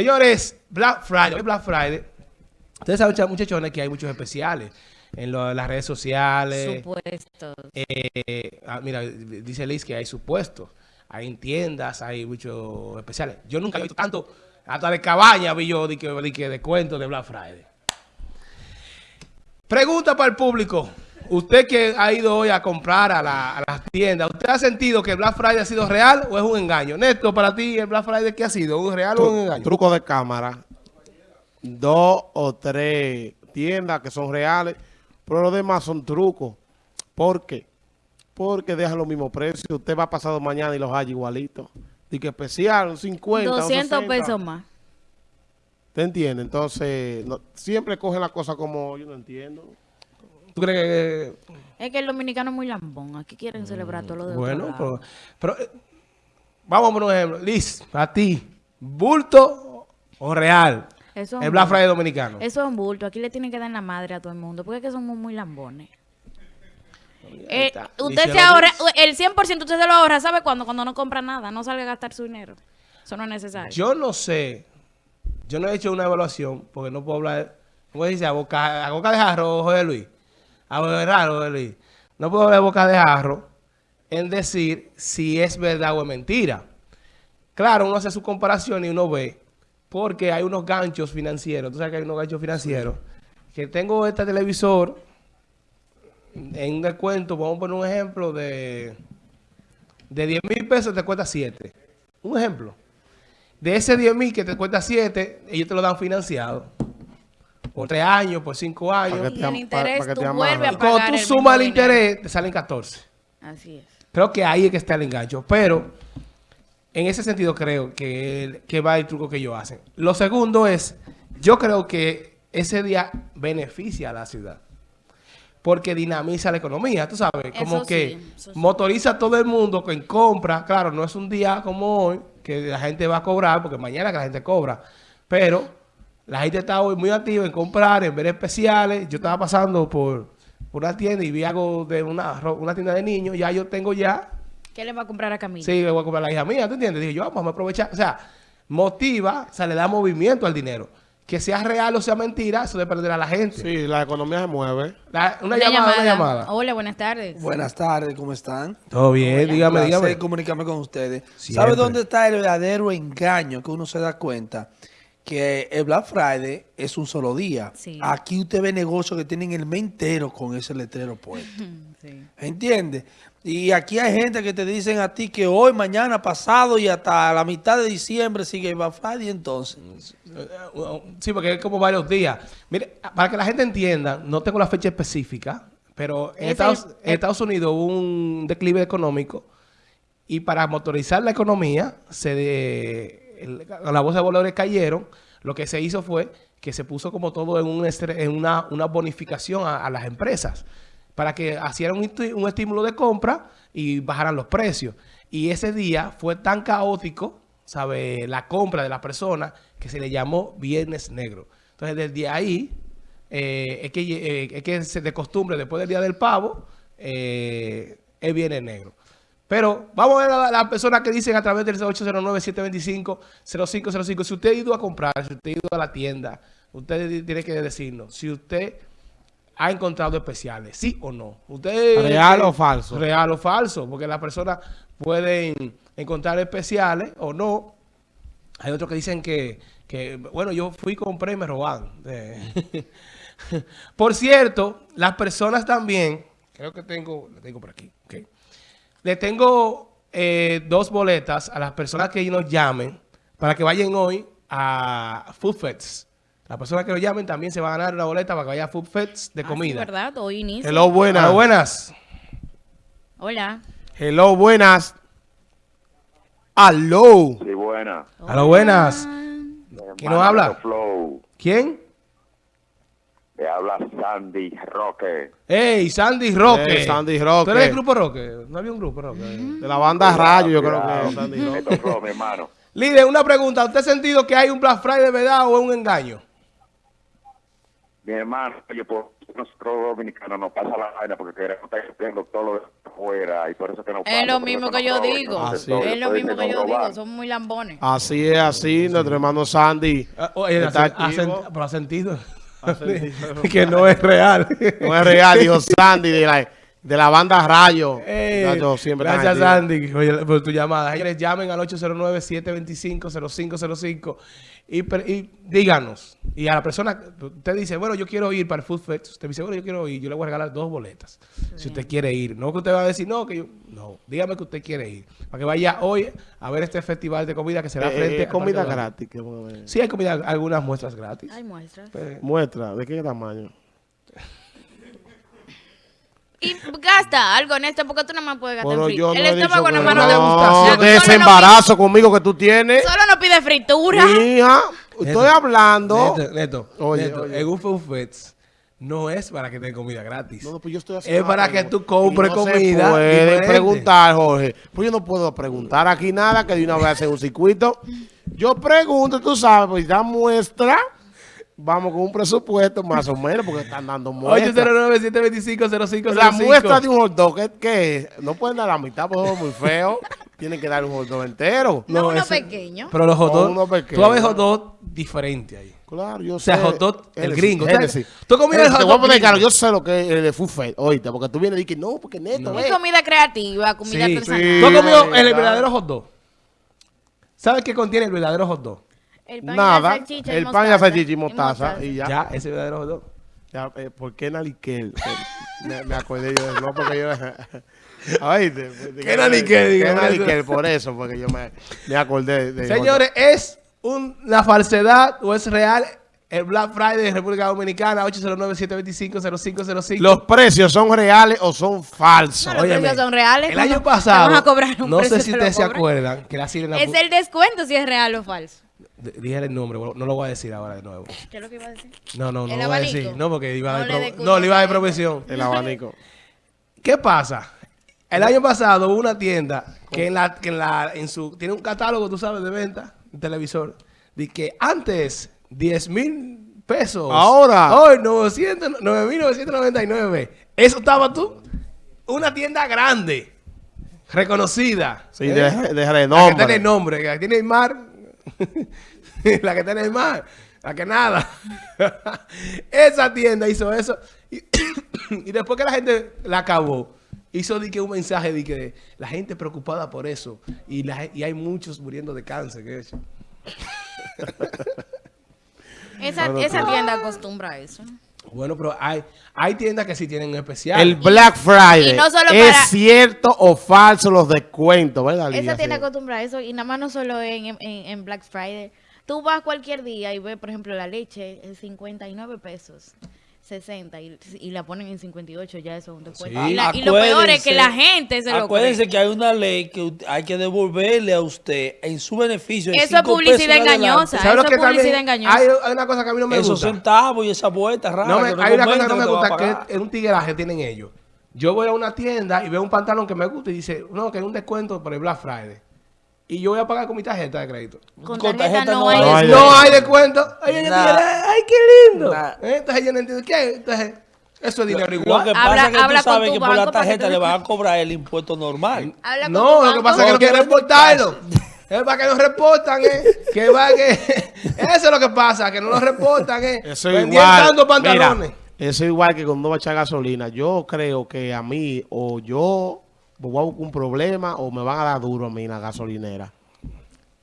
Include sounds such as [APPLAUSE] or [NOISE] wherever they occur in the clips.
Señores, Black Friday, Black Friday. Ustedes saben, muchachones, que hay muchos especiales en, las redes sociales. Supuestos. Eh, ah, mira, dice Liz que hay supuestos. Hay en tiendas, hay muchos especiales. Yo nunca he visto tanto, hasta de cabaña vi yo de, que, de, de cuento de Black Friday. Pregunta para el público. Usted que ha ido hoy a comprar a, las tiendas, ¿usted ha sentido que el Black Friday ha sido real o es un engaño? Neto, para ti, ¿el Black Friday qué ha sido? ¿Un real o un engaño? Truco de cámara. Dos o tres tiendas que son reales, pero los demás son trucos. ¿Por qué? Porque dejan los mismos precios. Usted va pasado mañana y los hay igualitos. Que especial, 50, 200 pesos más. ¿Te entiende? Entonces, siempre cogen la cosa como yo no entiendo. ¿Tú crees que...? Es que el dominicano es muy lambón. Aquí quieren celebrar todo lo de Bueno, pero, pero... Eh, vamos por un ejemplo. Liz, a ti, ¿bulto o real? Eso el Black Friday dominicano. Eso es un bulto. Aquí le tienen que dar la madre a todo el mundo. Porque es que somos muy lambones. Eh, usted se ahorra, el 100% usted se lo ahorra, ¿sabe cuándo? Cuando no compra nada, no salga a gastar su dinero. Eso no es necesario. Yo no sé, yo no he hecho una evaluación, porque no puedo hablar, ¿cómo dice? A boca, a boca de jarro, José Luis. A. No puedo de boca de jarro en decir si es verdad o es mentira. Claro, uno hace su comparación y uno ve, porque hay unos ganchos financieros. Tú sabes que hay unos ganchos financieros. Que tengo este televisor en un descuento, vamos a poner un ejemplo de, de 10 mil pesos te cuesta 7. Un ejemplo. De ese 10 mil que te cuesta 7, ellos te lo dan financiado por tres años, por cinco años. Y el interés tú vuelves a pagar Cuando tú sumas el interés, te salen 14. Así es. Creo que ahí es que está el engancho. Pero, en ese sentido creo que, que va el truco que ellos hacen. Lo segundo es, yo creo que ese día beneficia a la ciudad. Porque dinamiza la economía, tú sabes. Como que motoriza a todo el mundo que compra. Claro, no es un día como hoy que la gente va a cobrar, porque mañana que la gente cobra. Pero la gente está hoy muy activa en comprar, en ver especiales. Yo estaba pasando por, una tienda y vi algo de una, una tienda de niños. Ya yo tengo ya... ¿Qué le va a comprar a Camila? Sí, le voy a comprar a la hija mía, ¿tú entiendes? Dije yo, vamos a aprovechar. O sea, motiva, o sea, le da movimiento al dinero. Que sea real o sea mentira, eso dependerá a la gente. Sí, la economía se mueve. una, llamada, una llamada. Hola, buenas tardes. Buenas tardes, ¿cómo están? Todo bien, dígame, dígame. comunicarme con ustedes. ¿Sabe dónde está el verdadero engaño que uno se da cuenta? Que el Black Friday es un solo día. Aquí usted ve negocios que tienen el mes entero con ese letrero puesto. Sí. ¿Entiende? Y aquí hay gente que te dicen a ti que hoy, mañana, pasado y hasta la mitad de diciembre sigue el Black Friday entonces. Sí, porque es como varios días. Mire, para que la gente entienda, no tengo la fecha específica, pero en, Estados, en Estados Unidos hubo un declive económico y para motorizar la economía se... De, la bolsa de valores cayeron, lo que se hizo fue que se puso como todo en, un en una, bonificación a, las empresas para que hicieran un, estímulo de compra y bajaran los precios. Y ese día fue tan caótico, ¿sabe? La compra de la persona que se le llamó Viernes Negro. Entonces, desde ahí, eh, es, que, eh, es que de costumbre, después del Día del Pavo, eh, es Viernes Negro. Pero vamos a ver a las personas que dicen a través del 809-725-0505. Si usted ha ido a comprar, si usted ha ido a la tienda, usted tiene que decirnos si usted ha encontrado especiales, sí o no. Usted ¿Real o falso? Real o falso, porque las personas pueden encontrar especiales o no. Hay otros que dicen que, bueno, yo fui, compré y me roban. [LAUGHS] por cierto, las personas también, creo que tengo, lo tengo por aquí, ok. Le tengo eh, dos boletas a las personas que nos llamen para que vayan hoy a Food Fest. Las personas que nos llamen también se van a ganar una boleta para que vayan a Food Fest de ah, comida. ¿verdad? Hoy inicia. Hello, buenas. Hello, buenas. Hola. Hello, buenas. Hello. Sí, buenas. Hello, buenas. ¿Quién nos habla? ¿Quién? Le habla Sandy Roque. ¡Ey, Sandy Roque! Hey, Sandy Roque. ¿Tú eres del grupo Roque? ¿No había un grupo Roque? De la banda Rayo, yo creo que es Sandy Roque. Esto mi hermano. Líder, una pregunta. ¿Usted ha sentido que hay un Black Friday de verdad o es un engaño? mi hermano, oye, pues nosotros dominicanos nos pasa la vaina porque queremos estar todo lo de afuera y por eso que nos Es lo por mismo que yo digo. Así Es lo mismo que yo digo. Son muy lambones. Así es, así, nuestro hermano Sandy. Ah, pero ha sentido. [LAUGHS] Que no es real. No es real, dijo [LAUGHS] Sandy de la, de la banda Rayo. Eh, siempre gracias. Sandy, por tu llamada. Señores, llamen al 809-725-0505 y, díganos. Y a la persona, usted dice, bueno, yo quiero ir para el Food Fest. Usted dice, bueno, yo quiero ir. Yo le voy a regalar dos boletas. Si usted quiere ir. No que usted va a decir, no, que yo... No, dígame que usted quiere ir. Para que vaya hoy a ver este festival de comida que será Eh, frente eh, comida al Parque gratis. que a. Sí, hay comida, algunas muestras gratis. Hay muestras. Eh, Muestra, ¿de qué tamaño? Y gasta algo en esto porque tú no me puedes gastar en yo no El estómago no no, gusta. Solo de ese no embarazo conmigo que tú tienes. Solo no pide fritura. Hija, estoy hablando. Neto, Neto, Oye, Neto, oye. no es para que te den comida gratis. No, no, pues yo estoy haciendo Es para que tú compres Y no se comida puede diferente. preguntar, Jorge. Pues yo no puedo preguntar aquí nada, que de una vez hacer un circuito. Yo pregunto, tú sabes, pues da muestra. Vamos con un presupuesto más o menos, porque están dando muestras. 809-725-0505. La muestra de un hot dog, ¿qué, es? No pueden dar la mitad, porque es muy feo. [LAUGHS] Tienen que dar un hot dog entero. No, uno ese- pequeño. Pero los hot O dogs, uno pequeño. tú ver hot dog diferente ahí. Claro, yo O sea, sé. hot dog, el gringo. Génesis. ¿Tú has comido el hot Te voy a dog poner claro, yo sé lo que es el de Food Fest, oíste, porque tú vienes y dices, no, porque neto, Es eh. comida creativa, comida Sí, artesanal. sí. ¿Tú has comido el verdadero hot dog? ¿Sabes qué contiene el verdadero hot dog? El pan y la Nada, y el pan y la salchicha y mostaza, y ya. Ya, ese verdadero hot dog. Ya, eh, ¿Por qué Naliquel? Eh, me, me acordé yo de no, porque yo. [LAUGHS] Pues, ¿Qué Naliquel? ¿Qué Naliquel? Por eso, porque yo me, me acordé de. Señores, ¿es una falsedad o es real el Black Friday de República Dominicana? 809-725-0505. ¿Los precios son reales o son falsos? No, los Óyeme, precios son reales. El ¿Cómo año pasado, van a cobrar un no sé si ustedes se acuerdan que la sirena... Es el descuento si es real o falso. Dije el nombre, no lo voy a decir ahora de nuevo. ¿Qué es lo que iba a decir? No, no, no ¿El lo voy a decir. No, porque iba a No dar le no, le iba a dar a él. profesión. El abanico. [LAUGHS] ¿Qué pasa? El año pasado hubo una tienda que en la, que en la, en su, tiene un catálogo, tú sabes, de venta, un televisor, de que antes 10 mil pesos. Ahora. Hoy 900 9.999. Eso estaba tú. Una tienda grande, reconocida. Sí, ¿eh? de, de renombre. que tiene nombre, que tiene el mar. [LAUGHS] la que tiene el mar. La que nada. [LAUGHS] Esa tienda hizo eso. Y, [CLEARS THROAT] y después que la gente la acabó, hizo di que un mensaje de que la gente preocupada por eso. Y, la, y hay muchos muriendo de cáncer. que eso. Esa, esa tienda acostumbra a eso. Bueno, pero hay, hay tiendas que sí tienen especial. El Black Friday. Y no solo ¿Es para- cierto o falso los descuentos? ¿Verdad, Lidia? Esa tienda Sí. acostumbra a eso y nada más no solo en, en, en Black Friday. Tú vas cualquier día y ves, por ejemplo, la leche en 59 pesos. 60 y, y la ponen en 58, ya eso es un descuento. Sí. Y, la- y lo peor es que la gente se lo Acuérdense cree. que hay una ley que hay que devolverle a usted en su beneficio. en Eso es publicidad engañosa. ¿Sabes lo eso que es publicidad también? engañosa. Hay, hay una cosa que a mí no me Esos gusta. centavos y esa vuelta rara. No me- hay una cosa que no me gusta, que es, es un tigueraje tienen ellos. Yo voy a una tienda y veo un pantalón que me gusta y dice, no, que hay un descuento por el Black Friday. Y yo voy a pagar con mi tarjeta de crédito. Con Con tarjeta, tarjeta no, no hay. hay. descuento. No hay descuento. Ay, qué lindo. Nah. Eh, Entonces yo no entiendo. ¿Qué? Entonces, eso es dinero Lo igual. que Habla- pasa es que habla tú sabes que por la que tarjeta te le van a cobrar el impuesto normal. Habla con No, tu lo que pasa es que no quieren reportarlo. [LAUGHS] Es para que no reportan, eh. Que va que... Eso es lo que pasa, que no lo reportan, eh. Eso es igual. pantalones. Mira, eso es igual que cuando va a echar gasolina. Yo creo que a mí, o yo voy a buscar un problema, o me van a dar duro a mí en la gasolinera.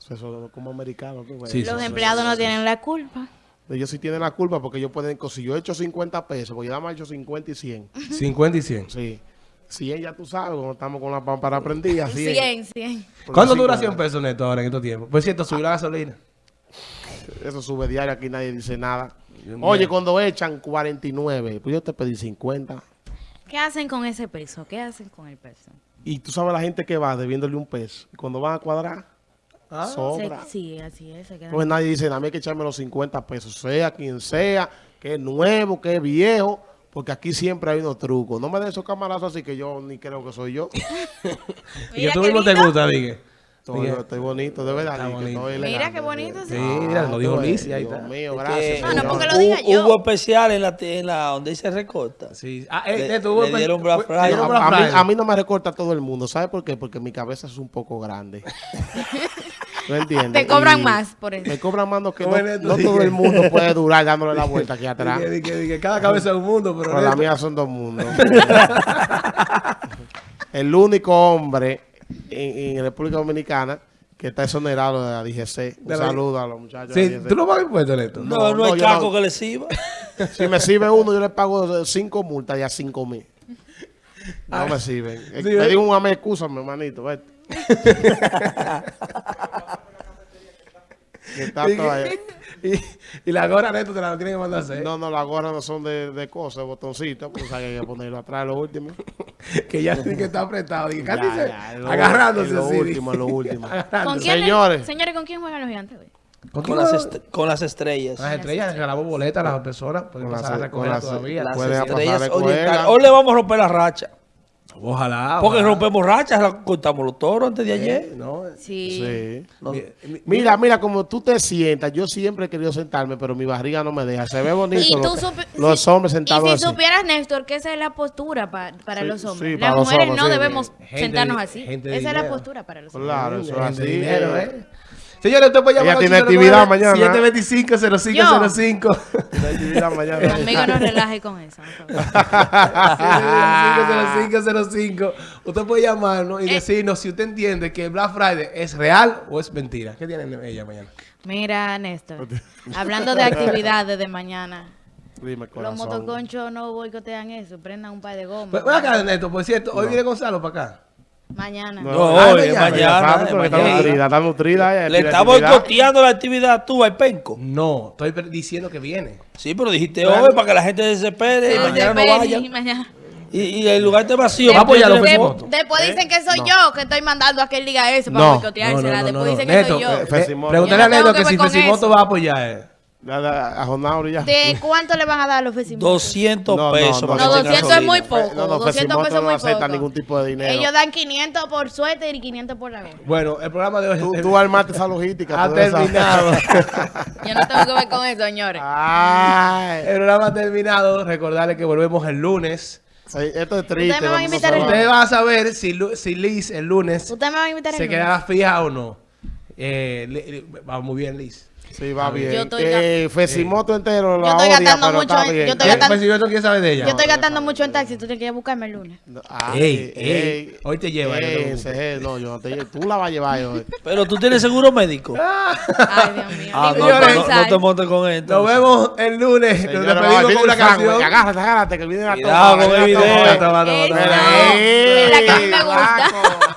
Eso, es como americano. Sí, Los empleados no tienen la culpa. Ellos sí tienen la culpa porque ellos pueden, si yo he hecho 50 pesos, porque yo nada más he hecho 50 y 100. 50 [LAUGHS] y 100. Sí. 100 ya tú sabes, cuando estamos con la pámpara prendida, 100. 100, 100. Porque ¿Cuánto dura claro. 100 pesos neto ahora en estos tiempos? Por cierto, subió la gasolina. Eso sube diario, aquí nadie dice nada. Oye, cuando echan 49, pues yo te pedí 50. ¿Qué hacen con ese peso? ¿Qué hacen con el peso? Y tú sabes la gente que va debiéndole un peso. Y cuando van a cuadrar, Ah, sobra. Se- sí, así es. se quedan- Entonces nadie dice, a mí hay que echarme los 50 pesos, sea quien sea, que es nuevo, que es viejo, porque aquí siempre hay unos trucos. No me den esos camarazos así que yo ni creo que soy yo. [LAUGHS] Y tú qué mismo te gusta, dije. Estoy, estoy bonito, de verdad. Bonito. estoy Mira elegante. qué bonito. Sí, Sí. mira, lo dijo Dios Lizzy, ahí está. mío, Es gracias. que No, no, porque lo diga hubo, yo. hubo especial en la, en la donde se recorta. Sí. Ah, eh, eh, tuvo- le dieron A, a mí, a mí no me recorta todo el mundo. ¿Sabe por qué? Porque mi cabeza es un poco grande. [LAUGHS] ¿No entiendes? Te cobran Y más por eso. Me cobran más no que no, no todo el mundo puede durar dándole la vuelta aquí [LAUGHS] atrás. Dije, dije, dije, cada cabeza es un mundo, pero Pero la mía son dos mundos. [LAUGHS] el único hombre en, en República Dominicana que está exonerado de la DGC. Un De la- saludo a los muchachos. Sí. ¿tú no pagas impuestos, Neto? No, No, no, hay caco no. que le sirva. [LAUGHS] Si me sirve uno, yo le pago cinco multas y a cinco mil. No me sirven. Sí, me ¿eh? digo un amé, excúsame, hermanito. vete. Que está Y, [LAUGHS] y, y la gorra, Neto, te la tienen que mandar a hacer. No, no, las gorras no son de, de cosas, botoncitos, pues hay que ponerlo atrás, lo último. [LAUGHS] Que ya sí que está apretado. Dije, casi Ya, se- ya, lo- agarrándose lo así. último, lo último. [LAUGHS] ¿Con Agarrándose. quién, Señores. Señores, ¿con quién juegan los gigantes hoy? ¿Con Con las, con las estrellas. Las estrellas, regalamos boletas a las personas. Pueden Con pasar a las- con recogerla las- todavía. Las estrellas orientales. Hoy le vamos a romper la racha. Ojalá. Porque ojalá. rompemos rachas, la cortamos los toros antes de ayer. No, Sí. Sí. No. Mira, mira, como tú te sientas, yo siempre he querido sentarme, pero mi barriga no me deja. Se ve bonito. Y los hombres sentados Y si así. supieras, Néstor, que esa es la postura pa- para Sí, los hombres. sí, Las mujeres hombres, no sí. debemos Gente sentarnos así. Esa es la postura para los hombres. Claro, eso es así. de dinero, eh. Señores, usted puede llamar Ella tiene actividad mañana. 725-0505. La actividad mañana. Conmigo no relaje con eso. por favor. 725-0505. Usted puede llamarnos y Eh. decirnos si usted entiende que el Black Friday es real o es mentira. ¿Qué tiene ella mañana? Mira, Néstor, hablando de actividades de mañana, Dime, los motoconchos no boicotean eso, prendan un par de gomas. Pues, acá, Neto, por cierto, hoy viene Gonzalo para acá. Mañana. No, Ah, hoy, mañana. Ella mañana. está mañana. nutrida, está nutrida. ella Le está boicoteando la actividad tú al penco. No, estoy diciendo que viene. Sí, pero dijiste Claro. hoy para que la gente desespere y No, mañana no vayan. y mañana. Y, y el lugar está vacío. Va a apoyar los Porque De- después dicen que soy No. yo que estoy mandando a que él diga eso para No. boicoteársela. Después dicen que Neto, soy yo. eh, Fesimoto. pregúntale a no Neto que que si Fesimoto va a apoyar. Dale A Jonauri ya. ¿De cuánto le van a dar a los vecinos? 200 No, no, pesos. no, para No, que tenga 200 es muy poco. No, no, 200 Fesimoto pesos no muy poco. ningún tipo de dinero. Ellos dan 500 por suéter y 500 por la gorra. Bueno, el programa de hoy Tú, tú armaste esa logística. ha terminado. [LAUGHS] Yo no tengo que ver con eso, señores. Ay, el programa ha terminado. Recordarle que volvemos el lunes. sí, esto es triste. Ustedes me van a invitar el saber. Ustedes van a saber si, si Liz el lunes ¿Ustedes me van a invitar se el lunes? quedará fija o no. Eh, va muy bien, Liz. Sí, va bien. Yo estoy eh, Fesimoto entero lo Yo estoy odia, gastando mucho en- yo estoy gastando- Pues saber de ella. Yo estoy gastando mucho en taxi, tú tienes que ir a buscarme el lunes. Ay, Ey, ey, hoy te lleva, ey, no te preocupes. ese es, no, yo no te llevo. Tú la vas a llevar hoy. [LAUGHS] Pero tú tienes seguro médico. [LAUGHS] Ay, Dios mío. Ah, no, te montes con esto. Nos vemos el lunes. Nos despedimos con una canción. Agárrate, agárrate, que viene la Cuidado toma, con el viene la video. toma. Toma, toma, Eso. toma. Es la que a mí me Ey, gusta.